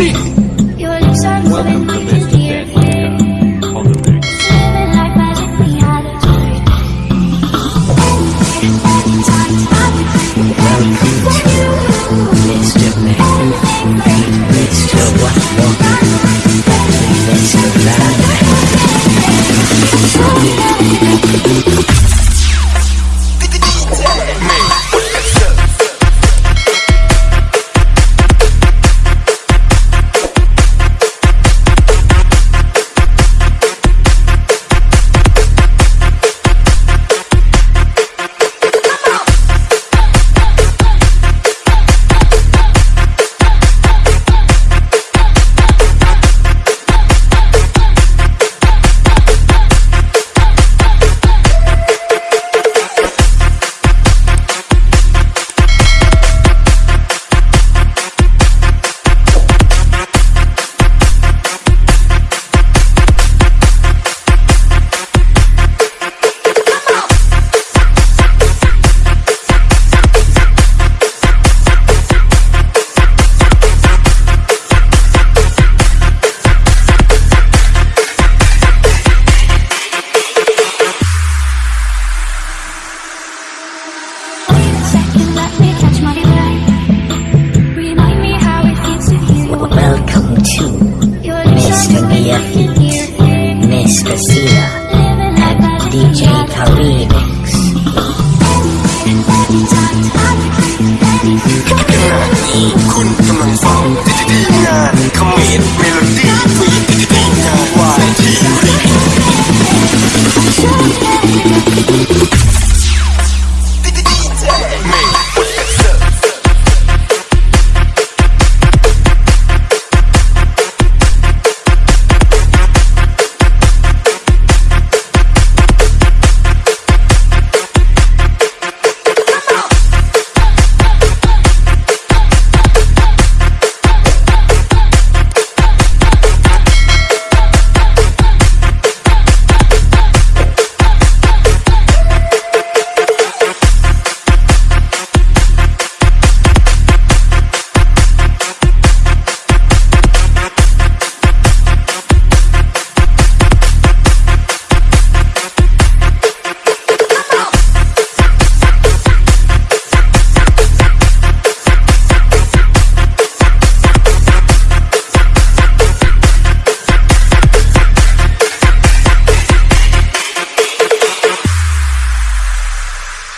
Melody